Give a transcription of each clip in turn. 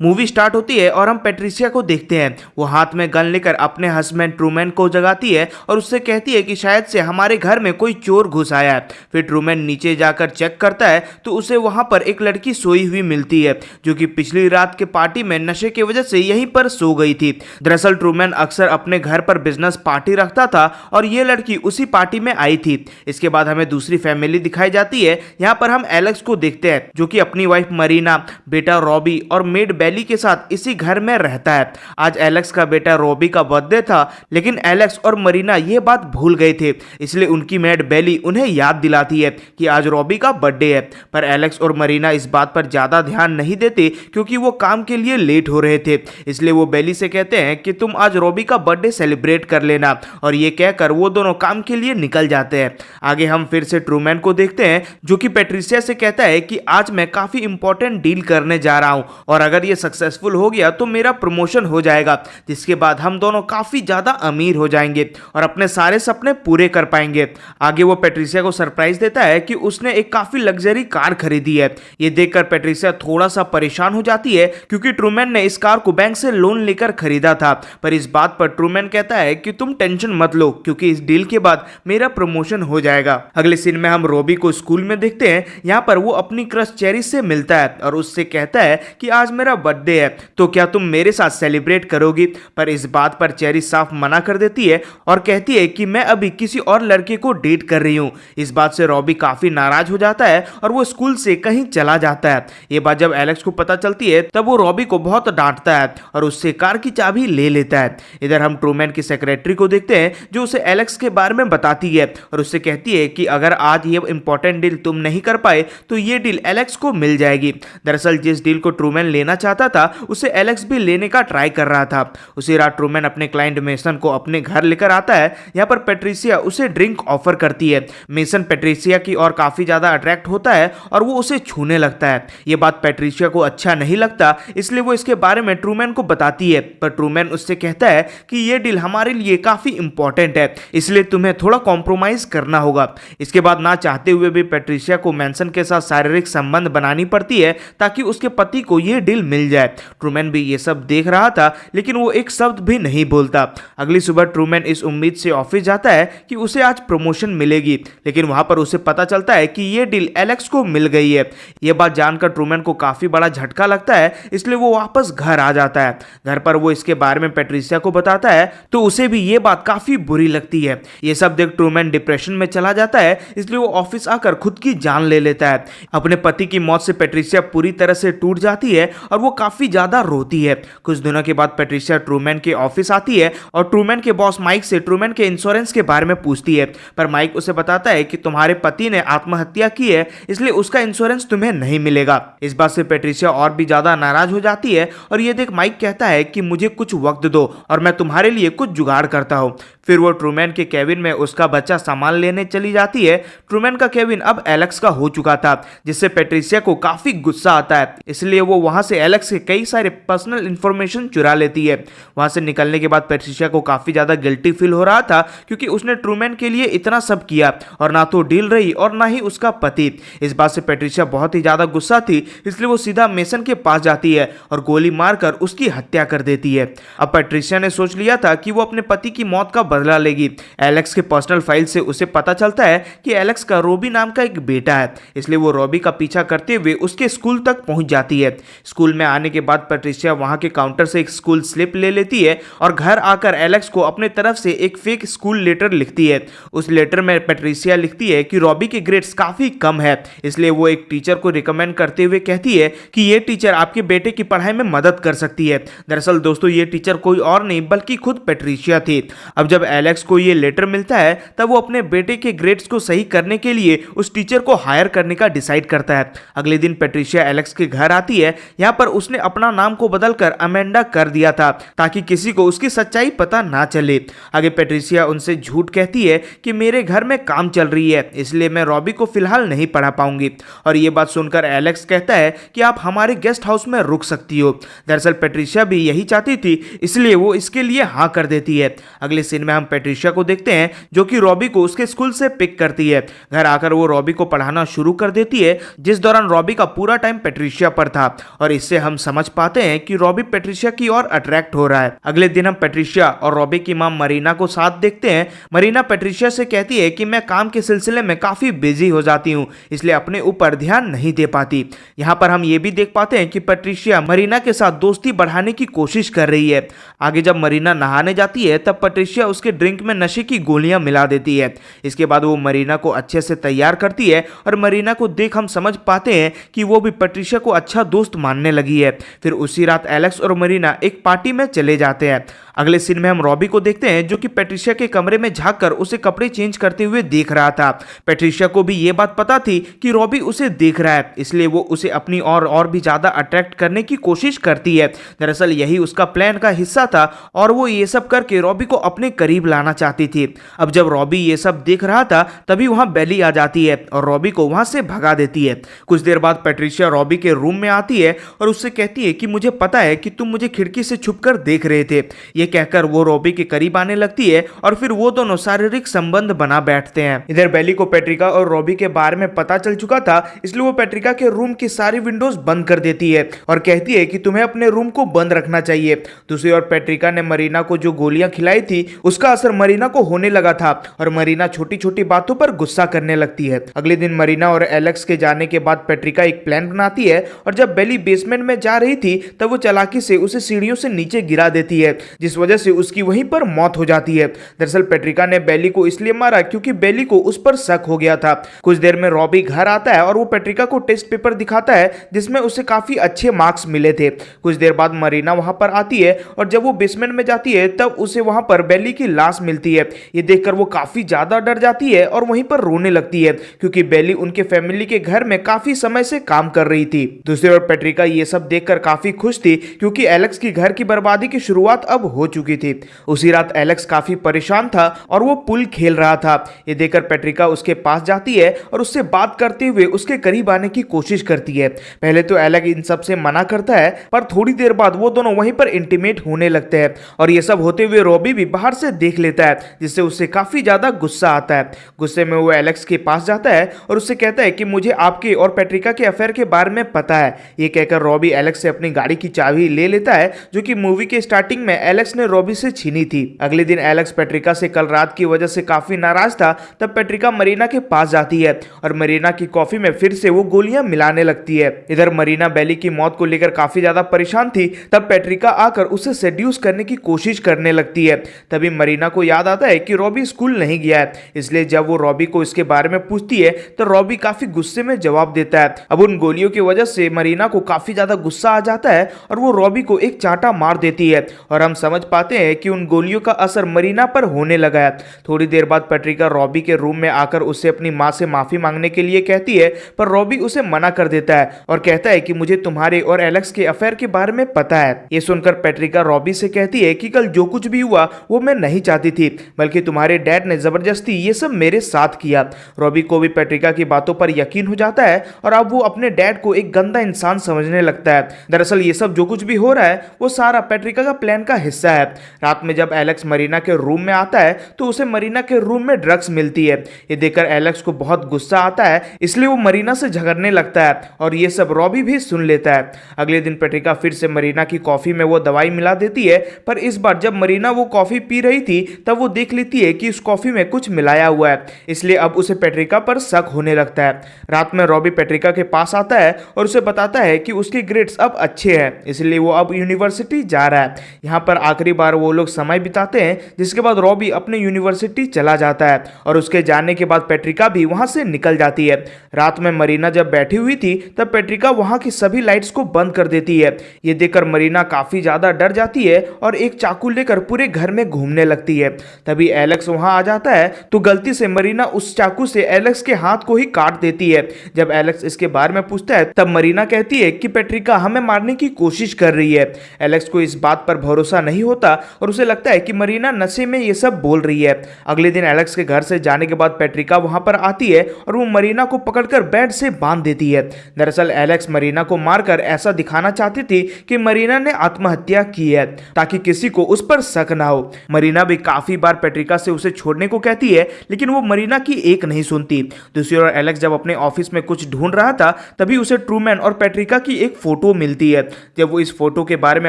Movie start होती है और हम पेट्रिसिया को देखते हैं। वो हाथ में गन लेकर अपने हस्बैंड ट्रूमैन को जगाती है और उससे कहती है कि शायद से हमारे घर में कोई चोर घुस आया है। फिर ट्रूमैन नीचे जाकर चेक करता है तो उसे वहाँ पर एक लड़की सोई हुई मिलती है, जो कि पिछली रात के पार्टी में नशे की वजह से यहीं पर सो गई थी। दरअसल ट्रूमैन अक्सर अपने घर पर बिज़नेस पार्टी रखता था और ये लड़की उसी पार्टी में आई थी। इसके बाद हमें दूसरी फैमिली दिखाई जाती है। यहाँ पर हम एलेक्स को देखते हैं, जो कि अपनी वाइफ मरीना, बेटा रॉबी और मेड बेली के साथ इसी घर में रहता है। आज एलेक्स का बेटा रॉबी का बर्थडे था, लेकिन एलेक्स और मरीना ये बात भूल गए थे। इसलिए उनकी मेड बेली उन्हें याद दिलाती है कि आज रॉबी का बर्थडे है। पर एलेक्स और मरीना इस बात पर ज़्यादा ध्यान नहीं देते, क्योंकि वो काम के लिए लेट हो रहे थे। इसलिए वो बेली से कहते हैं कि तुम आज रॉबी का बर्थडे सेलिब्रेट कर लेना, और ये कहकर वो दोनों काम के लिए निकल जाते हैं। आगे हम फिर से ट्रूमैन को देखते हैं, जो कि पेट्रिसिया से कहता है कि आज मैं काफ़ी इंपॉर्टेंट डील करने जा रहा हूँ, और अगर ये सक्सेसफुल हो गया तो मेरा प्रमोशन हो जाएगा, जिसके बाद हम दोनों काफ़ी ज़्यादा अमीर हो जाएँगे और अपने सारे सपने पूरे कर पाएँगे। आगे वो पेट्रिसिया को सरप्राइज़ देता है कि उसने एक काफ़ी लग्जरी कार खरीदी है। ये देखकर पेट्रिसिया थोड़ा सा परेशान हो जाती है, क्योंकि ट्रूमैन ने इस कार को बैंक से लोन लेकर खरीदा था। पर इस बात पर ट्रूमैन कहता है कि तुम टेंशन मत लो, क्योंकि इस डील के बाद मेरा प्रमोशन हो जाएगा। अगले सीन में हम रोबी को स्कूल में देखते हैं, यहाँ पर वो अपनी क्रश चेरी से मिलता है और उससे कहता है कि आज मेरा बर्थडे है तो क्या तुम मेरे साथ सेलिब्रेट करोगी? पर इस बात पर चेरी साफ़ मना कर देती है और कहती है कि मैं अभी किसी और लड़के को डेट कर रही हूँ। इस बात से रॉबी काफ़ी नाराज़ हो जाता है और वो स्कूल से कहीं चला जाता है। ये बात जब एलेक्स को पता चलती है, तब वो रॉबी को बहुत डांटता है और उससे कार की चाबी ले लेता है। इधर हम ट्रूमैन की सेक्रेटरी को देखते हैं, जो उसे एलेक्स के बारे में बताती है और उससे कहती है कि अगर आज ये इंपॉर्टेंट डील तुम नहीं कर पाए तो ये डील एलेक्स को मिल जाएगी। दरअसल जिस डील को ट्रूमैन लेना चाहता था, उसे एलेक्स भी लेने का ट्राई कर रहा था। उसी रात ट्रूमैन अपने क्लाइंट मेसन को अपने घर लेकर आता है, यहाँ पर पेट्रिसिया उसे ड्रिंक ऑफ़र करती है। मेसन पेट्रिसिया की और काफ़ी ज़्यादा अट्रैक्ट होता है और वो उसे छूने लगता है। ये बात पेट्रिसिया को अच्छा नहीं लगता, इसलिए वो इसके बारे में ट्रूमैन को बताती है। पर ट्रूमैन उससे कहता है कि ये डील हमारे लिए काफ़ी इंपॉर्टेंट है, इसलिए तुम्हें थोड़ा कॉम्प्रोमाइज करना होगा। इसके बाद ना चाहते हुए भी पेट्रिसिया को मैंसन के साथ शारीरिक संबंध बनानी पड़ती है, ताकि उसके पति को यह डील मिल जाए। ट्रूमैन भी ये सब देख रहा था, लेकिन वो एक शब्द भी नहीं बोलता। अगली सुबह ट्रूमैन इस उम्मीद से ऑफ़िस जाता है कि उसे आज प्रमोशन मिलेगी, लेकिन वहाँ पर उसे पता चलता है कि ये डील एलेक्स को मिल गई है। ये बात जानकर ट्रूमैन को काफ़ी बड़ा झटका लगता है, इसलिए वो वापस घर आ जाता है। घर पर वो इसके बारे में पेट्रिसिया को बताता है तो उसे भी ये बात काफ़ी बुरी लगती है। ये सब देख ट्रूमैन डिप्रेशन में चला जाता है, इसलिए वो ऑफ़िस आकर खुद की जान ले लेता है। अपने पति की मौत से पेट्रिसिया पूरी तरह से टूट जाती है, और वो काफ़ी ज़्यादा रोती है। कुछ दिनों के बाद पेट्रिशिया ट्रूमैन के ऑफ़िस आती है और ट्रूमैन के बॉस माइक से ट्रूमैन के इंश्योरेंस के बारे में पूछती है। पर माइक उसे बताता है कि तुम्हारे पति ने आत्महत्या की है, इसलिए उसका इंश्योरेंस तुम्हें नहीं मिलेगा। इस बात से पेट्रिशिया और भी ज़्यादा नाराज़ हो जाती है और ये देख माइक कहता है कि मुझे कुछ वक्त दो और मैं तुम्हारे लिए कुछ जुगाड़ करता हूँ। फिर वो ट्रूमैन के केविन में उसका बच्चा सामान लेने चली जाती है। ट्रूमैन का केविन अब एलेक्स का हो चुका था, जिससे पेट्रिसिया को काफ़ी गुस्सा आता है। इसलिए वो वहाँ से एलेक्स के कई सारे पर्सनल इंफॉर्मेशन चुरा लेती है। वहाँ से निकलने के बाद पेट्रिशिया को काफ़ी ज़्यादा गिल्टी फील हो रहा था, क्योंकि उसने ट्रूमैन के लिए इतना सब किया, और ना तो डील रही और ना ही उसका पति। इस बात से पेट्रिशिया बहुत ही ज़्यादा गुस्सा थी, इसलिए वो सीधा मेसन के पास जाती है और गोली मारकर उसकी हत्या कर देती है। अब पेट्रिसिया ने सोच लिया था कि वो अपने पति की मौत का बदला लेगी। एलेक्स के पर्सनल फ़ाइल से उसे पता चलता है कि एलेक्स का रोबी नाम का एक बेटा है, इसलिए वो रोबी का पीछा करते हुए उसके स्कूल तक पहुँच जाती है। स्कूल में आने के बाद पेट्रिशिया वहाँ के काउंटर से एक स्कूल स्लिप ले लेती है और घर आकर एलेक्स को अपने तरफ़ से एक फेक स्कूल लेटर लिखती है। उस लेटर में पेट्रिसिया लिखती है कि रॉबी के ग्रेड्स काफ़ी कम है, इसलिए वो एक टीचर को रिकमेंड करते हुए कहती है कि ये टीचर आपके बेटे की पढ़ाई में मदद कर सकती है। दरअसल दोस्तों, ये टीचर कोई और नहीं, बल्कि खुद पेट्रिशिया थी। अब जब एलेक्स को ये लेटर मिलता है, तब वो अपने बेटे के ग्रेड्स को सही करने के लिए उस टीचर को हायर करने का डिसाइड करता है। अगले दिन पेट्रिशिया एलेक्स के घर आती है, यहाँ पर उसने अपना नाम को बदलकर अमेंडा कर दिया था, ताकि किसी को उसकी सच्चाई पता ना चले। आगे पेट्रिसिया उनसे झूठ कहती है कि मेरे घर में काम चल रही है, इसलिए मैं रॉबी को फ़िलहाल नहीं पढ़ा पाऊँगी। और ये बात सुनकर एलेक्स कहता है कि आप हमारे गेस्ट हाउस में रुक सकती हो। दरअसल पेट्रिशिया भी यही चाहती थी, इसलिए वो इसके लिए हाँ कर देती है। अगले सीन में हम पेट्रिशिया को देखते हैं, जो कि रॉबी को उसके स्कूल से पिक करती है। घर आकर वो रॉबी को पढ़ाना शुरू कर देती है, जिस दौरान रॉबी का पूरा टाइम पेट्रिशिया पर था। और इससे हम समझ पाते हैं कि रॉबी पेट्रिशिया की ओर अट्रैक्ट हो रहा है। अगले दिन हम पेट्रिशिया और रॉबी की माँ मरीना को साथ देखते हैं। मरीना पेट्रिशिया से कहती है कि मैं काम के सिलसिले में काफ़ी बिज़ी हो जाती हूँ, इसलिए अपने ऊपर ध्यान नहीं दे पाती। यहाँ पर हम ये भी देख पाते हैं कि पेट्रिशिया मरीना के साथ दोस्ती बढ़ाने की कोशिश कर रही है। आगे जब मरीना नहाने जाती है, तब पेट्रिशिया उसके ड्रिंक में नशे की गोलियाँ मिला देती है। इसके बाद वो मरीना को अच्छे से तैयार करती है और मरीना को देख हम समझ पाते हैं कि वो भी पेट्रिशिया को अच्छा दोस्त मानने लगी है। फिर उसी रात एलेक्स और मरीना एक पार्टी में चले जाते हैं। अगले सीन में हम रॉबी को देखते हैं जो कि पेट्रिशिया के कमरे में झाँक कर उसे कपड़े चेंज करते हुए देख रहा था। पेट्रिशिया को भी ये बात पता थी कि रॉबी उसे देख रहा है, इसलिए वो उसे अपनी और और भी ज़्यादा अट्रैक्ट करने की कोशिश करती है। दरअसल यही उसका प्लान का हिस्सा था और वो ये सब करके रॉबी को अपने करीब लाना चाहती थी। अब जब रॉबी ये सब देख रहा था, तभी वहाँ बेली आ जाती है और रॉबी को वहाँ से भगा देती है। कुछ देर बाद पेट्रिशिया रॉबी के रूम में आती है और उससे कहती है कि मुझे पता है कि तुम मुझे खिड़की से छुप देख रहे थे। ये कहकर वो रॉबी के करीब आने लगती है और फिर वो दोनों शारीरिक संबंध बना बैठते हैं। इधर बेली को पेट्रिका और रॉबी के बारे में पता चल चुका था, इसलिए वो पेट्रिका के रूम की सारी विंडोज़ बंद कर देती है और कहती है कि तुम्हें अपने रूम को बंद रखना चाहिए। दूसरी ओर पेट्रिका ने मरीना को जो गोलियाँ खिलाई थी उसका असर मरीना को होने लगा था और मरीना छोटी छोटी बातों पर गुस्सा करने लगती है। अगले दिन मरीना और एलेक्स के जाने के बाद पेट्रिका एक प्लान बनाती है और जब बेली बेसमेंट में जा रही थी, तब वो चलाकी से उसे सीढ़ियों से नीचे गिरा देती है, जिस वजह से उसकी वहीं पर मौत हो जाती है। दरअसल पेट्रिका ने बेली को इसलिए मारा क्योंकि बेली को उस पर शक हो गया था। कुछ देर में रॉबी घर आता है और वो पेट्रिका को टेस्ट पेपर दिखाता है, जिसमें उसे काफ़ी अच्छे मार्क्स मिले थे। कुछ देर बाद मरीना वहाँ पर आती है और जब वो बेसमेंट में जाती है, तब उसे वहाँ पर बेली की लाश मिलती है। ये देखकर वो काफ़ी ज़्यादा डर जाती है और वहीं पर रोने लगती है, क्योंकि बेली उनके फैमिली के घर में काफ़ी समय से काम कर रही थी। दूसरी ओर पेट्रिका ये सब देखकर काफ़ी खुश थी, क्योंकि एलेक्स की घर की बर्बादी की शुरुआत अब हो चुकी थी। उसी रात एलेक्स काफ़ी परेशान था और वो पुल खेल रहा था। ये देखकर पेट्रिका उसके पास जाती है और उससे बात करते हुए उसके करीब आने की कोशिश करती है। पहले तो एलेक इन सबसे मना करता है, पर थोड़ी देर बाद वो दोनों वहीं पर इंटीमेट होने लगते हैं और ये सब होते हुए रॉबी भी बाहर से देख लेता है, जिससे उससे काफ़ी ज़्यादा गुस्सा आता है। गुस्से में वो एलेक्स के पास जाता है और उससे कहता है कि मुझे आपके और पेट्रिका के अफेयर के बारे में पता है। ये कहकर रॉबी एलेक्स से अपनी गाड़ी की चाबी ले लेता है, जो कि मूवी के स्टार्टिंग में एलेक्स ने रॉबी से छीनी थी। अगले दिन एलेक्स पेट्रिका से कल रात की वजह से काफ़ी नाराज़ था, तब पेट्रिका मरीना के पास जाती है और मरीना की कॉफ़ी में फिर से वो गोलियाँ मिलाने लगती है। इधर मरीना बेली की मौत को लेकर काफ़ी ज़्यादा परेशान थी, तब पेट्रिका आकर उसे सेड्यूस करने की कोशिश करने लगती है। तभी मरीना को याद आता है कि रॉबी स्कूल नहीं गया है। इसलिए जब वो रॉबी को इसके बारे में पूछती है तो रॉबी काफ़ी गुस्से में जवाब देता है। अब उन गोलियों की वजह से मरीना को काफ़ी ज़्यादा गुस्सा आ जाता है और वो रॉबी को एक चाटा मार देती है। और हम समझ पाते हैं कि उन गोलियों का असर मरीना पर होने लगा है। थोड़ी देर बाद पेट्रिका रॉबी के रूम में आकर उससे अपनी माँ से माफ़ी मांगने के लिए कहती है, पर रॉबी उसे मना कर देता है और कहता है कि मुझे तुम्हारे और एलेक्स के अफेयर के बारे में पता है। ये सुनकर पेट्रिका रॉबी से कहती है कि कल जो कुछ भी हुआ, वो मैं नहीं चाहती थी, बल्कि तुम्हारे डैड ने ज़बरदस्ती ये सब मेरे साथ किया। रॉबी को भी पेट्रिका की बातों पर यकीन हो जाता है और अब वो अपने डैड को एक गंदा इंसान समझने लगता है। दरअसल ये सब जो कुछ भी हो रहा है, वो सारा पेट्रिका का प्लान का हिस्सा है। रात में जब एलेक्स मरीना के रूम में आता है तो उसे मरीना के रूम में ड्रग्स मिलती है। ये देखकर एलेक्स को बहुत गुस्सा आता है, इसलिए वो मरीना से झगड़ने लगता है और ये सब रॉबी भी सुन लेता है। अगले दिन पेट्रिका फिर से मरीना की कॉफ़ी में वो दवाई मिला देती है, पर इस बार जब मरीना वो कॉफ़ी पी रही थी, तब वो देख लेती है कि उस कॉफ़ी में कुछ मिलाया हुआ है। इसलिए अब उसे पेट्रिका पर शक होने लगता है। रात में रॉबी पेट्रिका के पास आता है और उसे बताता है कि उसके ग्रेड्स अब अच्छे हैं, इसलिए वो अब यूनिवर्सिटी जा रहा है। यहाँ पर आखिरी बार वो लोग समय बिताते हैं, जिसके बाद रॉबी अपने यूनिवर्सिटी चला जाता है और उसके जाने के बाद पेट्रिका भी वहाँ से निकल जाती है। रात में मरीना जब बैठी हुई थी, तब पेट्रिका वहाँ की सभी लाइट्स को बंद कर देती है। ये देखकर मरीना काफ़ी ज़्यादा डर जाती है और एक चाकू लेकर पूरे घर में घूमने लगती है। तभी एलेक्स वहाँ आ जाता है तो गलती से मरीना उस चाकू से एलेक्स के हाथ को ही काट देती है। जब एलेक्स इसके बारे में पूछता है, तब मरीना कहती है कि पेट्रिका हमें मारने की कोशिश कर रही है। एलेक्स को इस बात पर भरोसा नहीं होता और उसे लगता है कि मरीना नशे में ये सब बोल रही है। अगले दिन एलेक्स के घर से जाने के बाद पेट्रिका वहाँ पर आती है और वो मरीना को पकड़कर बेड से बाँध देती है। दरअसल एलेक्स मरीना को मारकर ऐसा दिखाना चाहती थी कि मरीना ने आत्महत्या की है, ताकि किसी को उस पर शक ना हो। मरीना भी काफ़ी बार पेट्रिका से उसे छोड़ने को कहती है, लेकिन वो मरीना की एक नहीं सुनती। दूसरी ओर एलेक्स जब अपने ऑफ़िस में कुछ ढूंढ रहा था, तभी उसे ट्रूमैन और पेट्रिका की एक फ़ोटो मिलती है। जब वो इस फ़ोटो के बारे में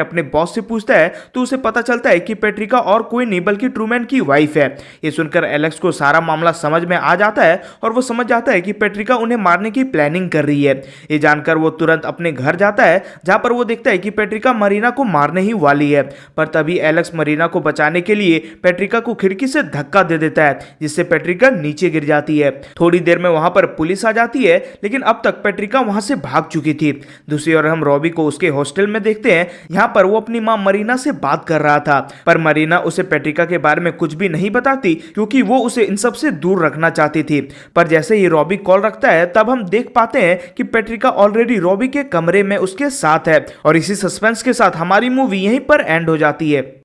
अपने बॉस से पूछता है तो उसे पता चलता है कि पेट्रिका और कोई नहीं, बल्कि ट्रूमैन की वाइफ है। ये सुनकर एलेक्स को सारा मामला समझ में आ जाता है और वो समझ जाता है कि पेट्रिका उन्हें मारने की प्लानिंग कर रही है। ये जानकर वो तुरंत अपने घर जाता है, जहाँ पर वो देखता है कि पेट्रिका मरीना को मारने ही वाली है। पर तभी एलेक्स मरीना को बचाने के पेट्रिका को खिड़की से धक्का दे देता है, जिससे पेट्रिका नीचे गिर जाती है। थोड़ी देर में वहाँ पर पुलिस आ जाती है, लेकिन अब तक पेट्रिका वहाँ से भाग चुकी थी। दूसरी ओर हम रॉबी को उसके हॉस्टल में देखते हैं, यहाँ पर वो अपनी माँ मरीना से बात कर रहा था। पर मरीना उसे पेट्रिका के बारे में कुछ भी नहीं बताती, क्योंकि वो उसे इन सबसे दूर रखना चाहती थी। पर जैसे ही रॉबी कॉल रखता है, तब हम देख पाते हैं कि पेट्रिका ऑलरेडी रॉबी के कमरे में उसके साथ है, और इसी सस्पेंस के साथ हमारी मूवी यहीं पर एंड हो जाती है।